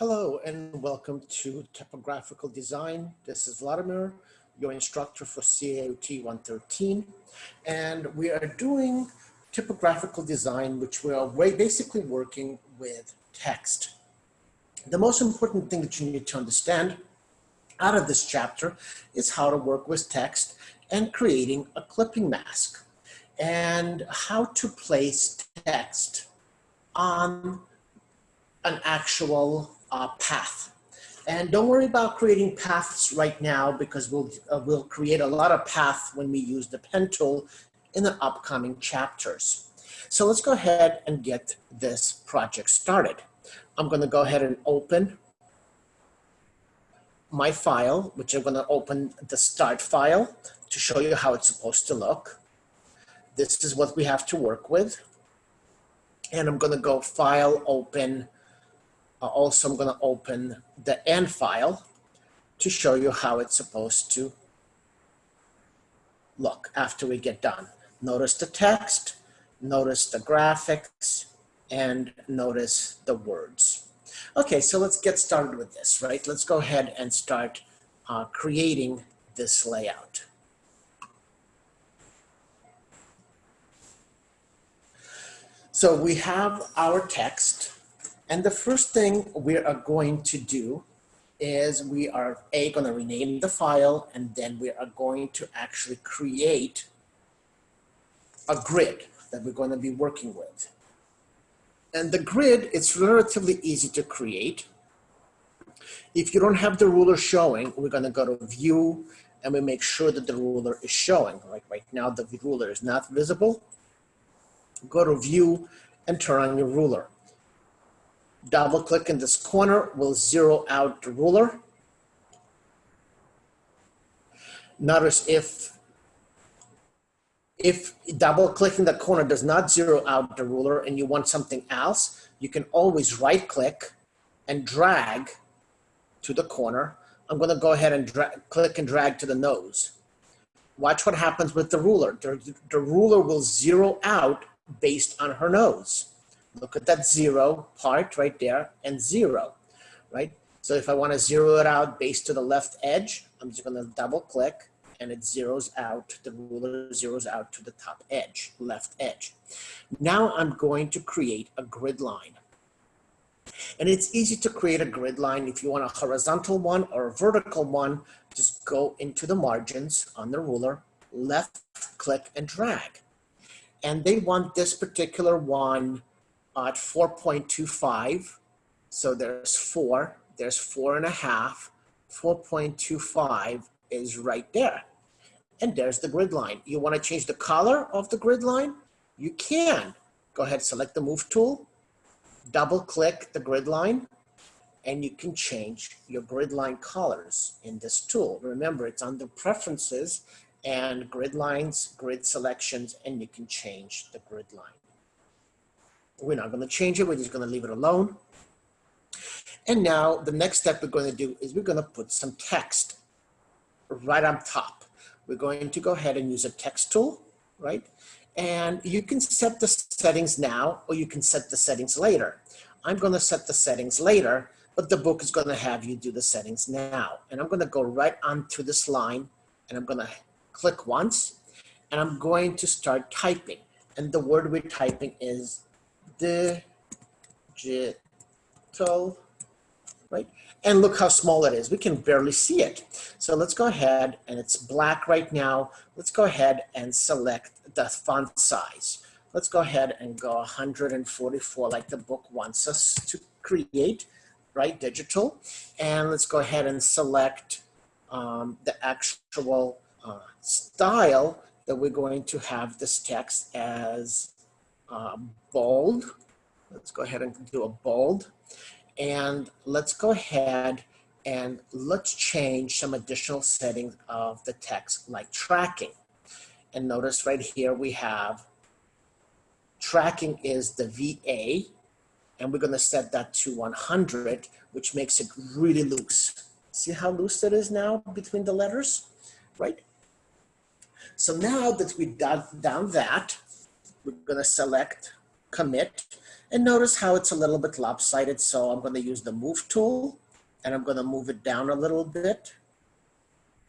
Hello and welcome to Typographical Design. This is Vladimir, your instructor for CAOT 113. And we are doing typographical design, which we are basically working with text. The most important thing that you need to understand out of this chapter is how to work with text and creating a clipping mask and how to place text on an actual uh, path. And don't worry about creating paths right now because we'll, uh, we'll create a lot of paths when we use the pen tool in the upcoming chapters. So let's go ahead and get this project started. I'm gonna go ahead and open my file, which I'm gonna open the start file to show you how it's supposed to look. This is what we have to work with. And I'm gonna go file, open, also, I'm going to open the end file to show you how it's supposed to look after we get done. Notice the text, notice the graphics, and notice the words. Okay, so let's get started with this, right? Let's go ahead and start uh, creating this layout. So we have our text and the first thing we are going to do is we are A, going to rename the file, and then we are going to actually create a grid that we're going to be working with. And the grid, it's relatively easy to create. If you don't have the ruler showing, we're going to go to view and we make sure that the ruler is showing. Like right now, the ruler is not visible. Go to view and turn on your ruler. Double click in this corner will zero out the ruler. Notice if if double clicking the corner does not zero out the ruler and you want something else, you can always right click and drag to the corner. I'm gonna go ahead and click and drag to the nose. Watch what happens with the ruler. The, the ruler will zero out based on her nose. Look at that zero part right there and zero, right? So if I want to zero it out based to the left edge, I'm just going to double click and it zeroes out, the ruler zeroes out to the top edge, left edge. Now I'm going to create a grid line. And it's easy to create a grid line. If you want a horizontal one or a vertical one, just go into the margins on the ruler, left click and drag. And they want this particular one at 4.25. So there's four, there's four and a half, 4.25 is right there. And there's the grid line. You wanna change the color of the grid line? You can. Go ahead, select the move tool, double click the grid line, and you can change your grid line colors in this tool. Remember, it's under preferences and grid lines, grid selections, and you can change the grid line. We're not going to change it. We're just going to leave it alone. And now the next step we're going to do is we're going to put some text right on top. We're going to go ahead and use a text tool, right? And you can set the settings now or you can set the settings later. I'm going to set the settings later, but the book is going to have you do the settings now. And I'm going to go right onto this line and I'm going to click once and I'm going to start typing. And the word we're typing is digital, right? And look how small it is. We can barely see it. So let's go ahead, and it's black right now. Let's go ahead and select the font size. Let's go ahead and go 144 like the book wants us to create, right, digital. And let's go ahead and select um, the actual uh, style that we're going to have this text as uh, bold. Let's go ahead and do a bold. And let's go ahead and let's change some additional settings of the text like tracking. And notice right here we have tracking is the VA and we're going to set that to 100 which makes it really loose. See how loose it is now between the letters, right? So now that we've done, done that, we're gonna select commit And notice how it's a little bit lopsided. So I'm going to use the move tool and I'm going to move it down a little bit.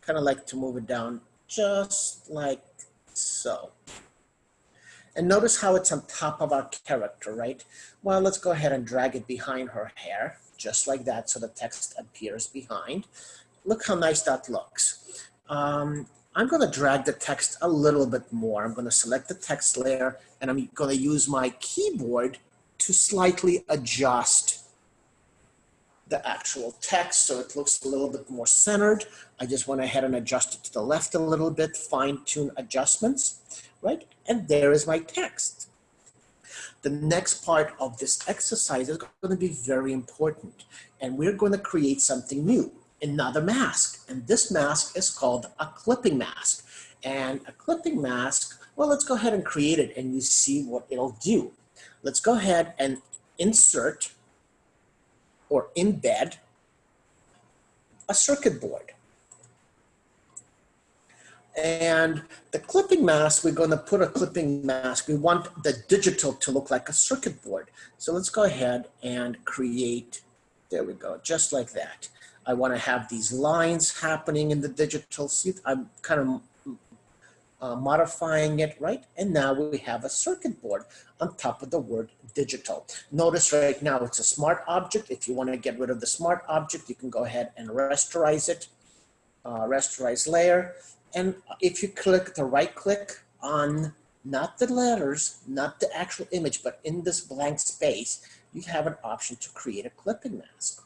Kind of like to move it down just like so. And notice how it's on top of our character, right? Well, let's go ahead and drag it behind her hair, just like that, so the text appears behind. Look how nice that looks. Um, I'm going to drag the text a little bit more. I'm going to select the text layer, and I'm going to use my keyboard to slightly adjust the actual text so it looks a little bit more centered. I just went ahead and adjusted to the left a little bit, fine tune adjustments, right? And there is my text. The next part of this exercise is going to be very important and we're going to create something new, another mask. And this mask is called a clipping mask. And a clipping mask, well, let's go ahead and create it and you see what it'll do. Let's go ahead and insert or embed a circuit board. And the clipping mask, we're going to put a clipping mask. We want the digital to look like a circuit board. So let's go ahead and create, there we go, just like that. I want to have these lines happening in the digital. See, I'm kind of uh, modifying it, right? And now we have a circuit board on top of the word digital. Notice right now it's a smart object. If you want to get rid of the smart object, you can go ahead and rasterize it, uh, rasterize layer. And if you click the right click on not the letters, not the actual image, but in this blank space, you have an option to create a clipping mask.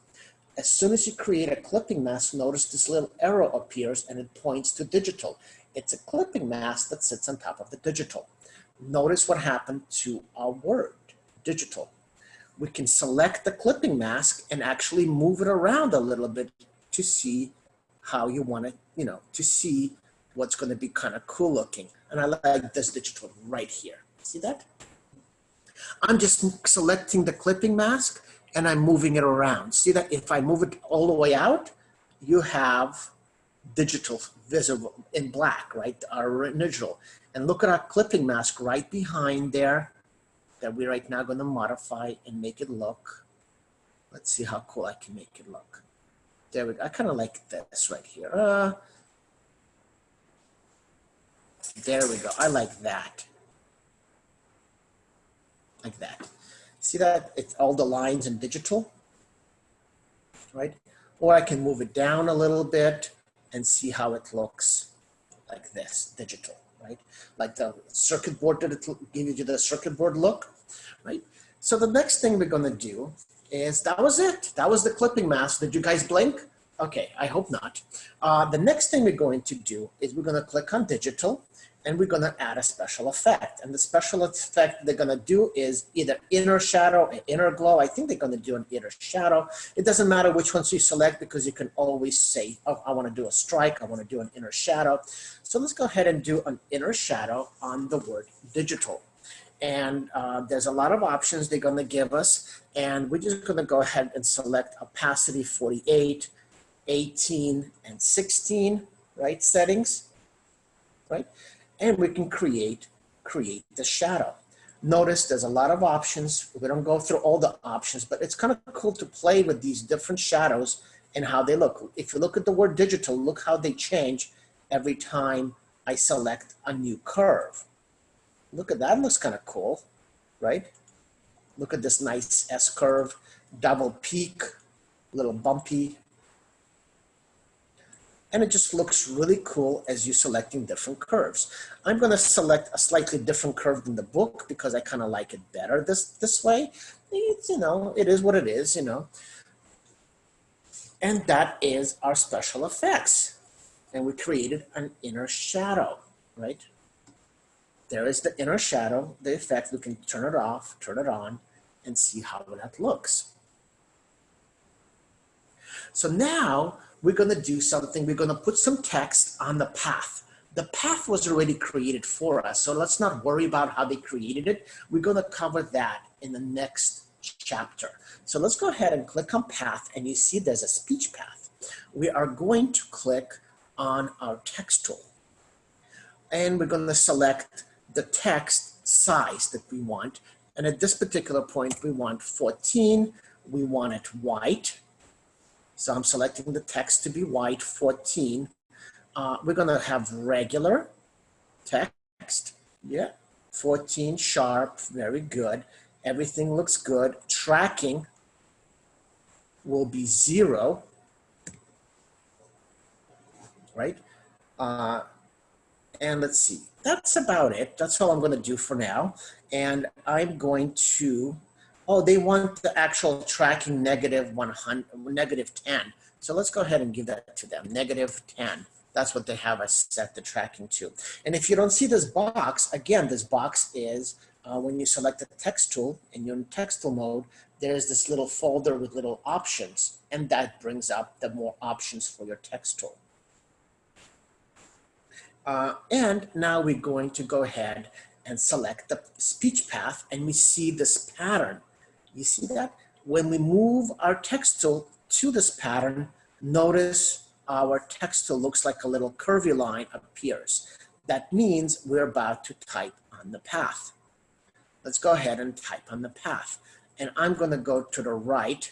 As soon as you create a clipping mask, notice this little arrow appears and it points to digital. It's a clipping mask that sits on top of the digital. Notice what happened to our word, digital. We can select the clipping mask and actually move it around a little bit to see how you want it, you know, to see what's going to be kind of cool looking. And I like this digital right here. See that? I'm just selecting the clipping mask and I'm moving it around. See that if I move it all the way out, you have digital visible in black, right? Our original. And look at our clipping mask right behind there that we're right now going to modify and make it look. Let's see how cool I can make it look. There we go. I kind of like this right here. Uh, there we go. I like that. Like that. See that? It's all the lines in digital, right? Or I can move it down a little bit and see how it looks like this, digital, right? Like the circuit board, did it give you the circuit board look, right? So the next thing we're gonna do is, that was it. That was the clipping mask. Did you guys blink? Okay, I hope not. Uh, the next thing we're going to do is we're gonna click on digital and we're gonna add a special effect. And the special effect they're gonna do is either inner shadow and inner glow. I think they're gonna do an inner shadow. It doesn't matter which ones you select because you can always say, oh, I wanna do a strike, I wanna do an inner shadow. So let's go ahead and do an inner shadow on the word digital. And uh, there's a lot of options they're gonna give us. And we're just gonna go ahead and select opacity 48, 18, and 16, right, settings, right? And we can create, create the shadow. Notice there's a lot of options. We don't go through all the options, but it's kind of cool to play with these different shadows and how they look. If you look at the word digital, look how they change every time I select a new curve. Look at that, looks kind of cool, right? Look at this nice S curve, double peak, little bumpy, and it just looks really cool as you're selecting different curves. I'm gonna select a slightly different curve than the book because I kind of like it better this, this way. It's, you know, it is what it is, you know. And that is our special effects. And we created an inner shadow, right? There is the inner shadow, the effect. We can turn it off, turn it on, and see how that looks. So now we're going to do something. We're going to put some text on the path. The path was already created for us, so let's not worry about how they created it. We're going to cover that in the next chapter. So let's go ahead and click on path, and you see there's a speech path. We are going to click on our text tool, and we're going to select the text size that we want, And at this particular point, we want 14. We want it white. So I'm selecting the text to be white, 14. Uh, we're gonna have regular text. Yeah, 14 sharp, very good. Everything looks good. Tracking will be zero, right? Uh, and let's see, that's about it. That's all I'm gonna do for now. And I'm going to, oh, they want the actual tracking negative 100, negative 10. So let's go ahead and give that to them, negative 10. That's what they have us set the tracking to. And if you don't see this box, again, this box is uh, when you select the text tool and you're in text tool mode, there's this little folder with little options and that brings up the more options for your text tool. Uh, and now we're going to go ahead and select the speech path and we see this pattern. You see that? When we move our text tool to this pattern, notice our text tool looks like a little curvy line appears. That means we're about to type on the path. Let's go ahead and type on the path. And I'm gonna go to the right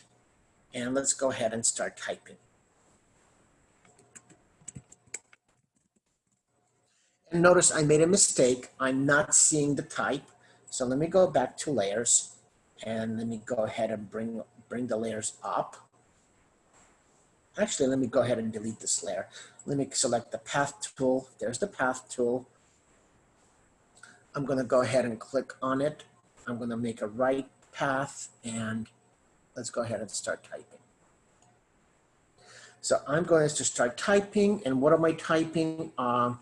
and let's go ahead and start typing. And notice I made a mistake. I'm not seeing the type. So let me go back to layers and let me go ahead and bring, bring the layers up. Actually, let me go ahead and delete this layer. Let me select the path tool. There's the path tool. I'm gonna go ahead and click on it. I'm gonna make a right path and let's go ahead and start typing. So I'm going to start typing and what am I typing? Um,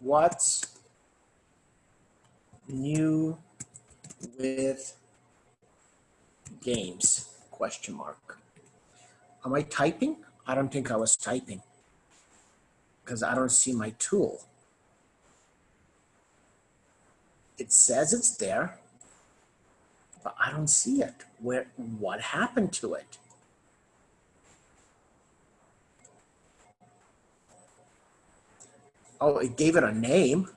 what's new with games question mark. Am i typing? I don't think i was typing. Because i don't see my tool. It says it's there but i don't see it. Where what happened to it? Oh, it gave it a name,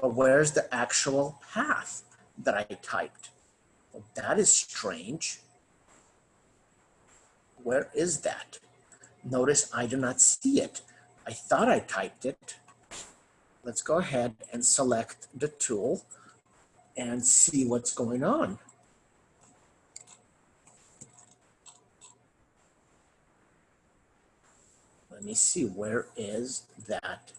but where's the actual path that I typed? Well, that is strange. Where is that? Notice I do not see it. I thought I typed it. Let's go ahead and select the tool and see what's going on. Let me see, where is that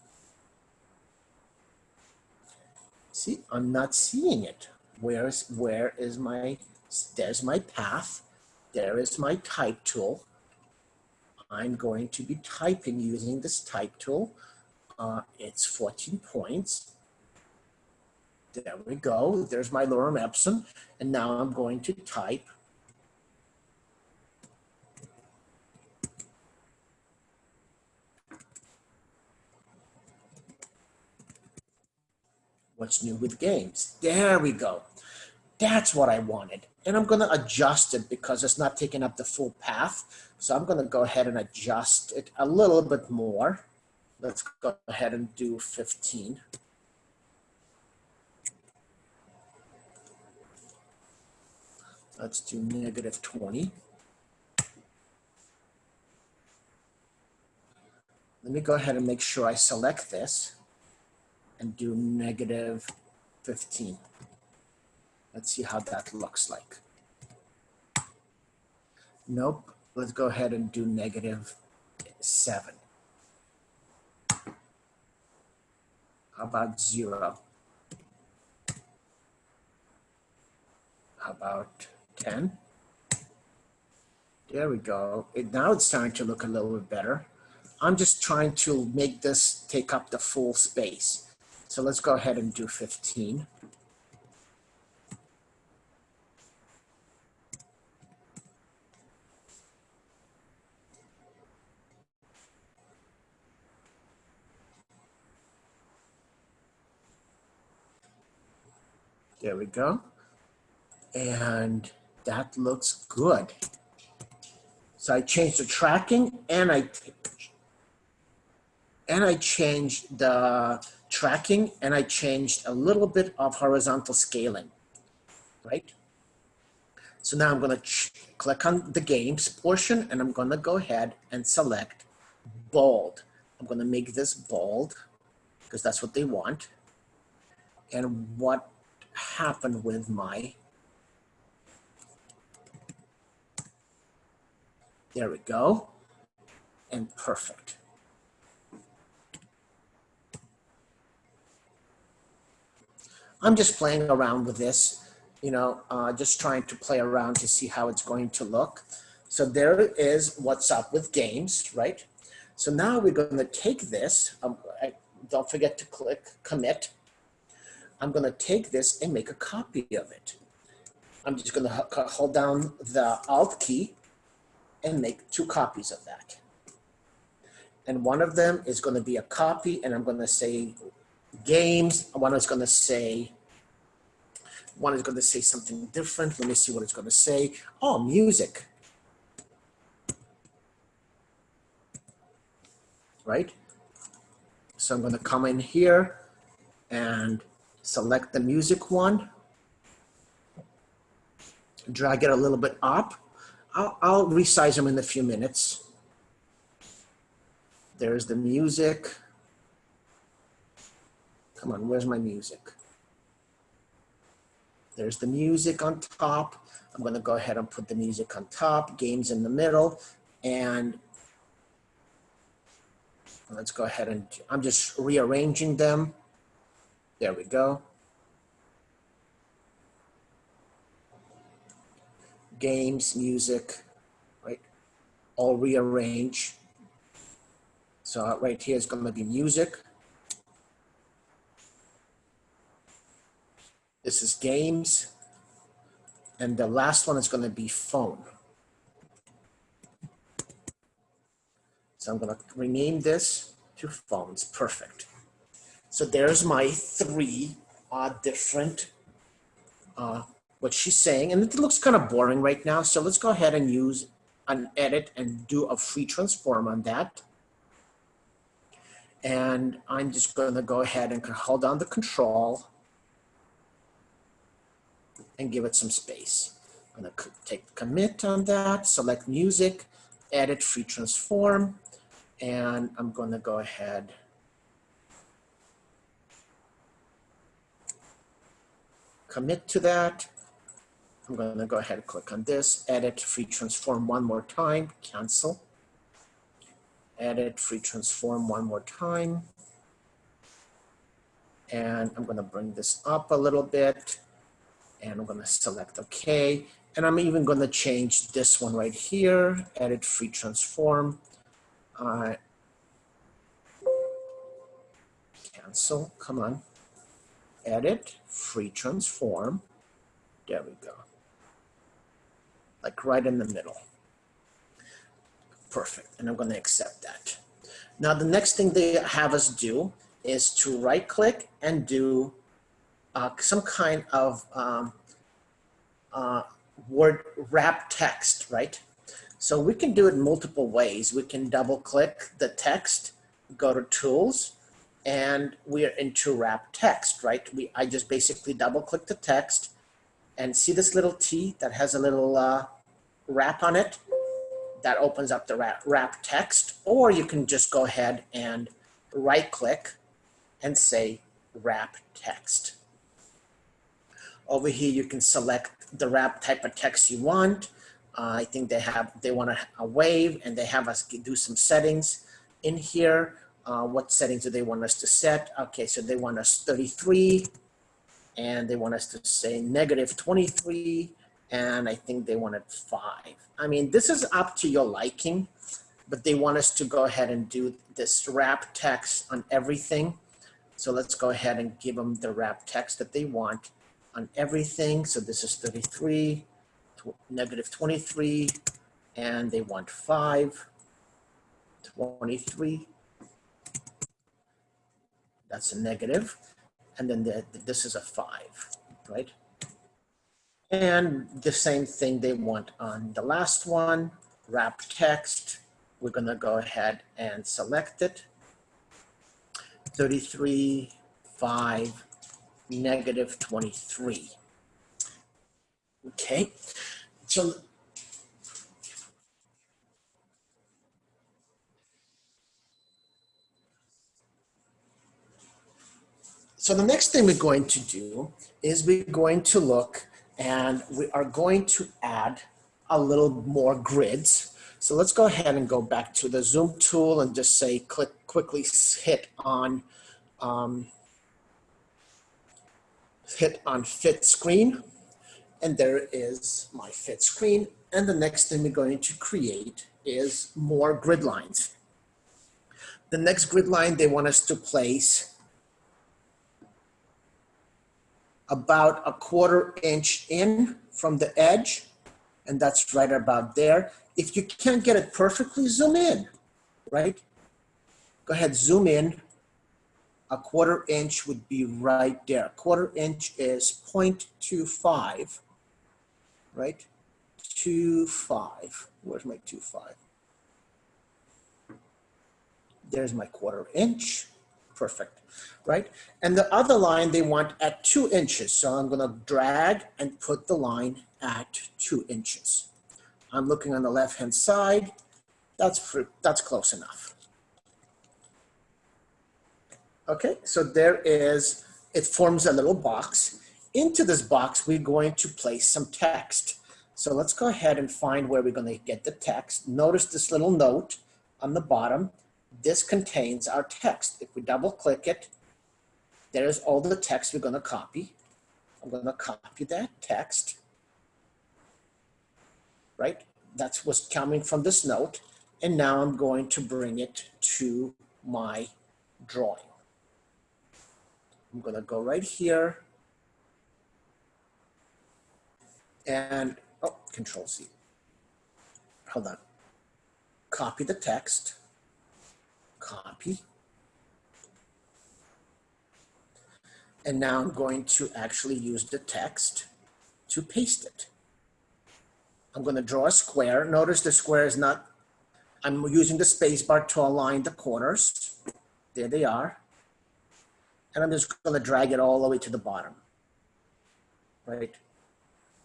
See, I'm not seeing it. Where's, where is my, there's my path. There is my type tool. I'm going to be typing using this type tool. Uh, it's 14 points. There we go. There's my lorem ipsum. And now I'm going to type what's new with games. There we go. That's what I wanted. And I'm gonna adjust it because it's not taking up the full path. So I'm gonna go ahead and adjust it a little bit more. Let's go ahead and do 15. Let's do negative 20. Let me go ahead and make sure I select this and do negative 15. Let's see how that looks like. Nope, let's go ahead and do negative seven. How about zero? How about 10? There we go. It, now it's starting to look a little bit better. I'm just trying to make this take up the full space. So let's go ahead and do 15. There we go. And that looks good. So I changed the tracking and I and I changed the tracking and I changed a little bit of horizontal scaling, right? So now I'm gonna click on the games portion and I'm gonna go ahead and select bold. I'm gonna make this bold because that's what they want. And what happened with my, there we go, and perfect. I'm just playing around with this, you know, uh, just trying to play around to see how it's going to look. So there is what's up with games, right? So now we're going to take this, um, I, don't forget to click commit. I'm going to take this and make a copy of it. I'm just going to hold down the Alt key and make two copies of that. And one of them is going to be a copy, and I'm going to say games. One is going to say, one is going to say something different. Let me see what it's going to say. Oh, music. Right? So I'm going to come in here and select the music one. Drag it a little bit up. I'll, I'll resize them in a few minutes. There's the music. Come on, where's my music? There's the music on top. I'm gonna go ahead and put the music on top, games in the middle, and let's go ahead and, I'm just rearranging them. There we go. Games, music, right? All rearrange. So right here is gonna be music. This is games. And the last one is going to be phone. So I'm going to rename this to phones. Perfect. So there's my three uh, different, uh, what she's saying. And it looks kind of boring right now. So let's go ahead and use an edit and do a free transform on that. And I'm just going to go ahead and hold down the control and give it some space. I'm gonna take commit on that, select music, edit free transform, and I'm gonna go ahead commit to that. I'm gonna go ahead and click on this, edit free transform one more time, cancel. Edit free transform one more time. And I'm gonna bring this up a little bit and I'm gonna select okay. And I'm even gonna change this one right here, edit free transform. Uh, cancel, come on. Edit, free transform. There we go. Like right in the middle. Perfect, and I'm gonna accept that. Now the next thing they have us do is to right click and do uh, some kind of um, uh, word wrap text, right? So we can do it multiple ways. We can double click the text, go to tools, and we are into wrap text, right? We I just basically double click the text and see this little T that has a little uh, wrap on it that opens up the wrap, wrap text, or you can just go ahead and right click and say wrap text. Over here, you can select the wrap type of text you want. Uh, I think they have, they want a, a, wave and they have us do some settings in here. Uh, what settings do they want us to set? Okay, so they want us 33 and they want us to say negative 23 and I think they wanted five. I mean, this is up to your liking, but they want us to go ahead and do this wrap text on everything. So let's go ahead and give them the wrap text that they want on everything. So this is 33, negative 23, and they want 5, 23. That's a negative. And then the, this is a 5, right? And the same thing they want on the last one, wrap text. We're going to go ahead and select it. 33, 5, negative 23. Okay, so So the next thing we're going to do is we're going to look and we are going to add a little more grids. So let's go ahead and go back to the zoom tool and just say click quickly hit on um, hit on fit screen and there is my fit screen and the next thing we're going to create is more grid lines. The next grid line they want us to place about a quarter inch in from the edge, and that's right about there. If you can't get it perfectly, zoom in, right? Go ahead, zoom in. A quarter inch would be right there. Quarter inch is 0.25, right? 2.5. Where's my 2.5? There's my quarter inch. Perfect right? And the other line they want at two inches. So I'm gonna drag and put the line at two inches. I'm looking on the left-hand side. That's, that's close enough. Okay, so there is, it forms a little box. Into this box, we're going to place some text. So let's go ahead and find where we're gonna get the text. Notice this little note on the bottom. This contains our text. If we double click it, there's all the text we're gonna copy. I'm gonna copy that text, right? That's what's coming from this note. And now I'm going to bring it to my drawing. I'm gonna go right here and, oh, control C. Hold on. Copy the text, copy, And now I'm going to actually use the text to paste it. I'm going to draw a square. Notice the square is not, I'm using the spacebar to align the corners. There they are. And I'm just going to drag it all the way to the bottom. Right?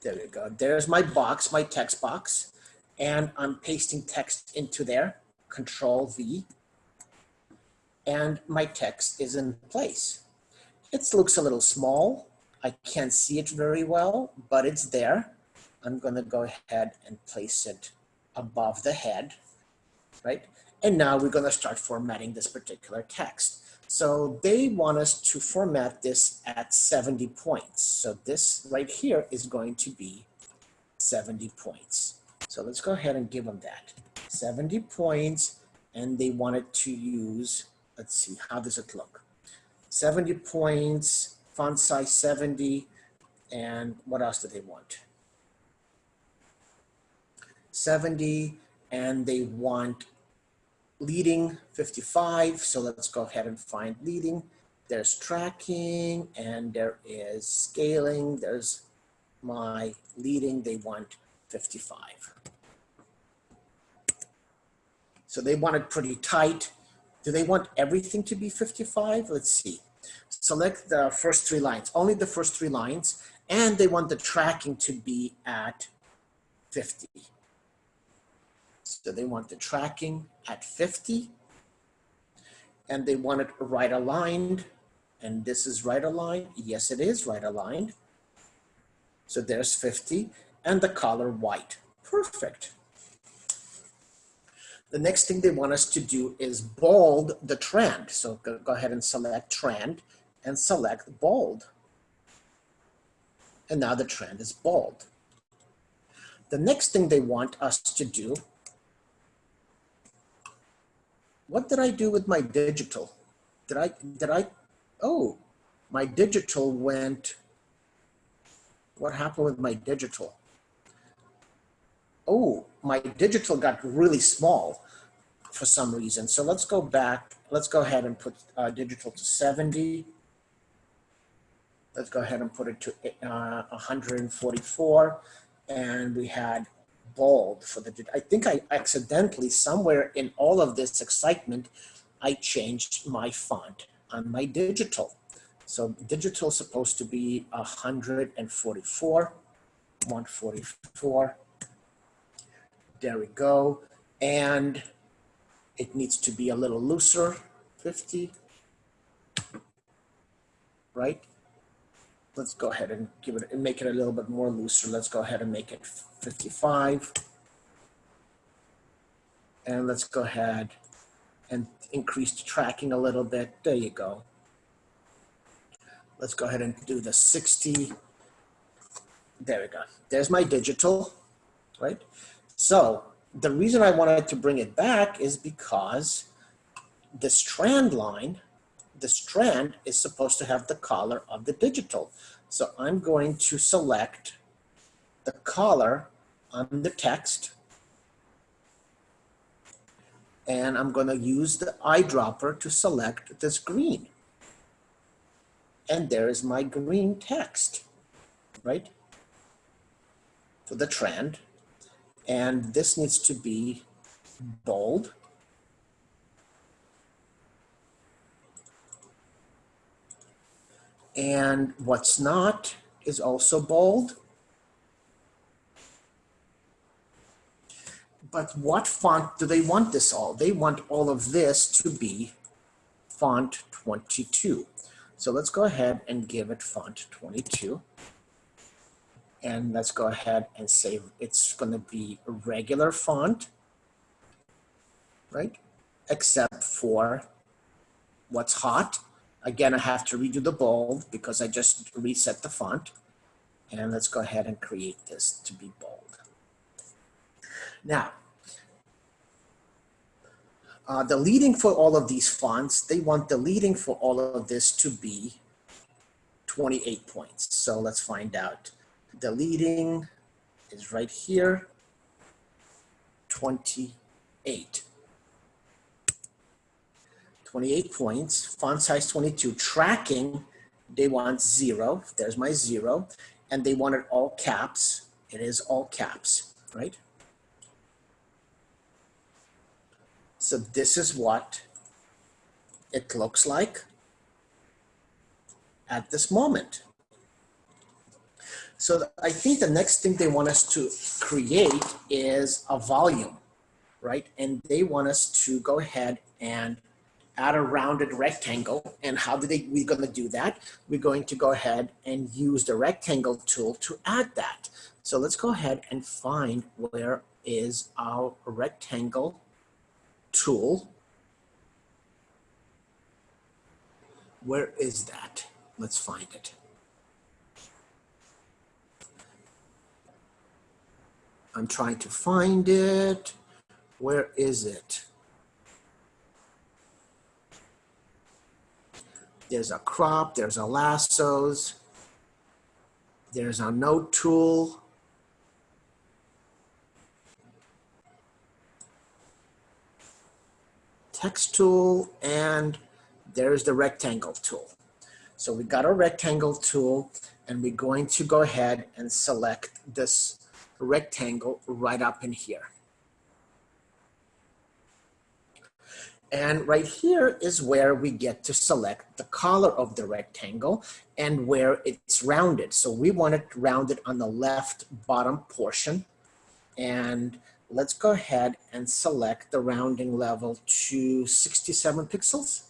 There we go. There's my box, my text box. And I'm pasting text into there. Control V. And my text is in place. It looks a little small. I can't see it very well, but it's there. I'm gonna go ahead and place it above the head, right? And now we're gonna start formatting this particular text. So they want us to format this at 70 points. So this right here is going to be 70 points. So let's go ahead and give them that. 70 points, and they wanted to use, let's see, how does it look? 70 points, font size 70, and what else do they want? 70, and they want leading 55. So let's go ahead and find leading. There's tracking and there is scaling. There's my leading, they want 55. So they want it pretty tight. Do they want everything to be 55? Let's see. Select the first three lines, only the first three lines, and they want the tracking to be at 50. So they want the tracking at 50, and they want it right aligned, and this is right aligned. Yes, it is right aligned. So there's 50, and the color white. Perfect. The next thing they want us to do is bold the trend. So go, go ahead and select trend and select bold. And now the trend is bold. The next thing they want us to do, what did I do with my digital? Did I, did I, oh, my digital went, what happened with my digital? oh, my digital got really small for some reason. So let's go back. Let's go ahead and put uh, digital to 70. Let's go ahead and put it to uh, 144. And we had bold for the, I think I accidentally somewhere in all of this excitement, I changed my font. on my digital. So digital is supposed to be 144, 144. There we go. And it needs to be a little looser, 50, right? Let's go ahead and give it, and make it a little bit more looser. Let's go ahead and make it 55. And let's go ahead and increase the tracking a little bit. There you go. Let's go ahead and do the 60. There we go. There's my digital, right? So the reason I wanted to bring it back is because the strand line, the strand is supposed to have the color of the digital. So I'm going to select the color on the text and I'm going to use the eyedropper to select this green. And there is my green text, right? For the trend. And this needs to be bold. And what's not is also bold. But what font do they want this all? They want all of this to be font 22. So let's go ahead and give it font 22. And let's go ahead and say it's going to be a regular font, right? Except for what's hot. Again, I have to redo the bold because I just reset the font. And let's go ahead and create this to be bold. Now, uh, the leading for all of these fonts, they want the leading for all of this to be 28 points. So let's find out. The leading is right here, 28. 28 points, font size 22, tracking, they want zero, there's my zero, and they want it all caps, it is all caps, right? So this is what it looks like at this moment. So I think the next thing they want us to create is a volume, right? And they want us to go ahead and add a rounded rectangle. And how do they, we're gonna do that? We're going to go ahead and use the rectangle tool to add that. So let's go ahead and find where is our rectangle tool. Where is that? Let's find it. I'm trying to find it. Where is it? There's a crop, there's a lassos, there's a note tool, text tool, and there's the rectangle tool. So we got a rectangle tool, and we're going to go ahead and select this rectangle right up in here. And right here is where we get to select the color of the rectangle and where it's rounded. So we want it rounded on the left bottom portion. And let's go ahead and select the rounding level to 67 pixels.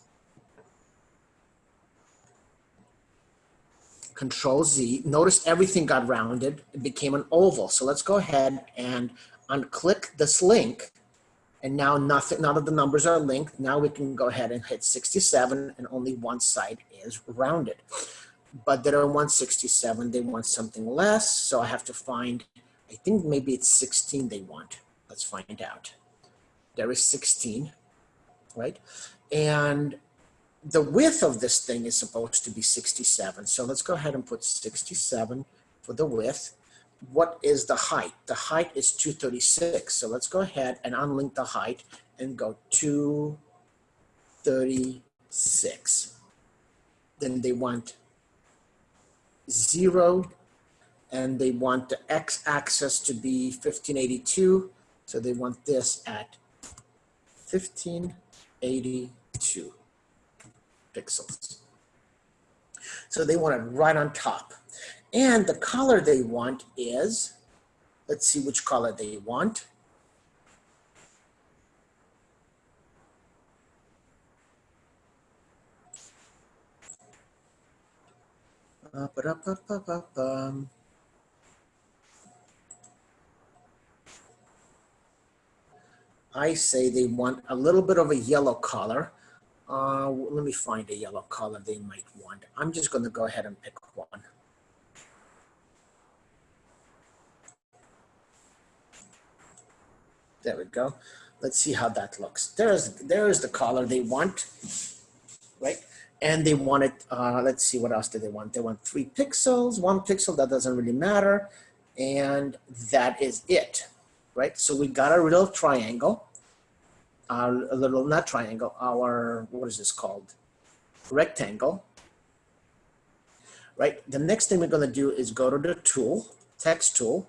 Control Z. Notice everything got rounded. It became an oval. So let's go ahead and unclick this link. And now nothing, none of the numbers are linked. Now we can go ahead and hit 67 and only one side is rounded. But they don't want 67, they want something less. So I have to find, I think maybe it's 16 they want. Let's find out. There is 16, right? And the width of this thing is supposed to be 67. So let's go ahead and put 67 for the width. What is the height? The height is 236. So let's go ahead and unlink the height and go 236. Then they want zero and they want the x-axis to be 1582 so they want this at 1582. pixels. So they want it right on top. And the color they want is, let's see which color they want. I say they want a little bit of a yellow color. Uh, let me find a yellow color they might want. I'm just going to go ahead and pick one. There we go. Let's see how that looks. There's, there's the color they want, right? And they want it, uh, let's see, what else do they want? They want three pixels, one pixel, that doesn't really matter. And that is it, right? So we got a little triangle, uh, a little, not triangle, our, what is this called? Rectangle, right? The next thing we're gonna do is go to the tool, text tool,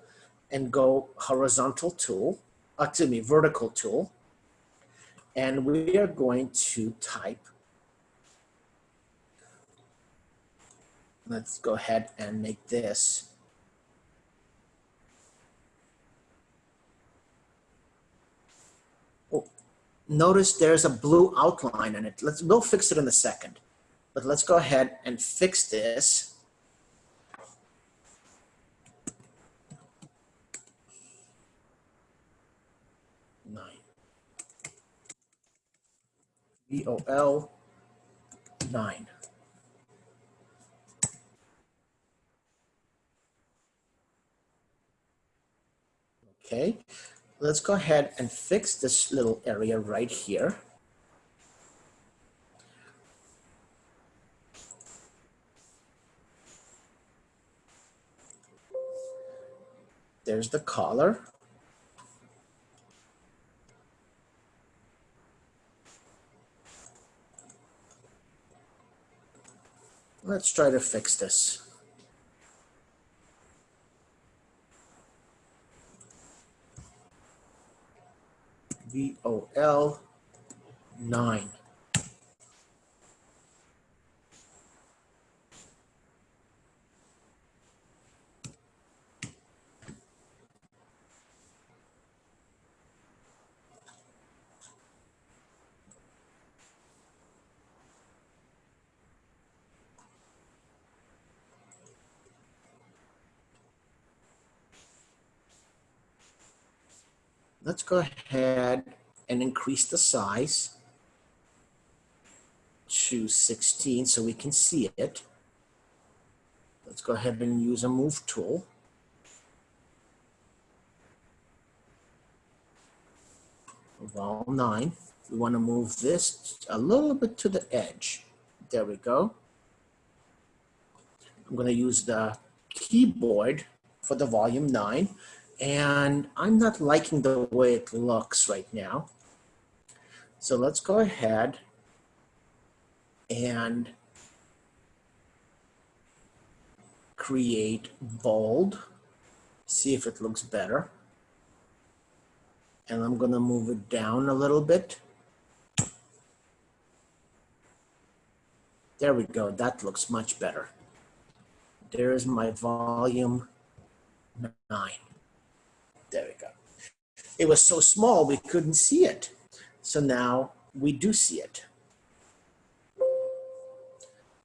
and go horizontal tool, excuse me, vertical tool. And we are going to type let's go ahead and make this oh, notice there's a blue outline in it. Let's, we'll fix it in a second, but let's go ahead and fix this. Nine. VOL nine. Okay, let's go ahead and fix this little area right here. There's the collar. Let's try to fix this. VOL 9. Let's go ahead and increase the size to 16 so we can see it. Let's go ahead and use a move tool. Vol 9. We want to move this a little bit to the edge. There we go. I'm going to use the keyboard for the volume 9 and I'm not liking the way it looks right now. So let's go ahead and create bold, see if it looks better. And I'm gonna move it down a little bit. There we go, that looks much better. There's my volume nine. Go. It was so small we couldn't see it. So now we do see it.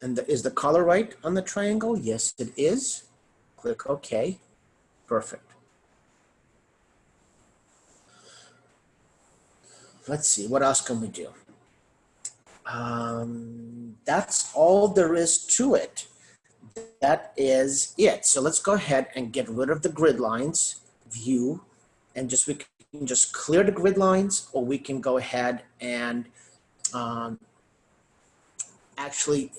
And the, is the color right on the triangle? Yes, it is. Click OK. Perfect. Let's see, what else can we do? Um, that's all there is to it. That is it. So let's go ahead and get rid of the grid lines view and just we can just clear the grid lines or we can go ahead and um, actually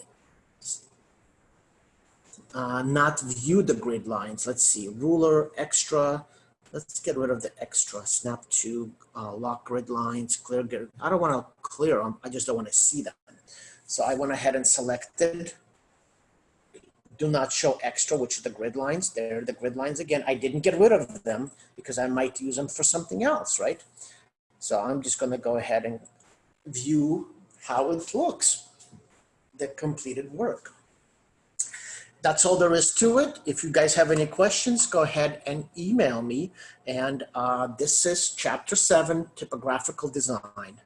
uh, not view the grid lines. Let's see, ruler, extra. Let's get rid of the extra. Snap to uh, lock grid lines, clear grid. I don't want to clear them. I just don't want to see them. So I went ahead and selected do not show extra, which are the grid lines. They're the grid lines again. I didn't get rid of them because I might use them for something else, right? So I'm just gonna go ahead and view how it looks. the completed work. That's all there is to it. If you guys have any questions, go ahead and email me. And uh, this is chapter seven, typographical design.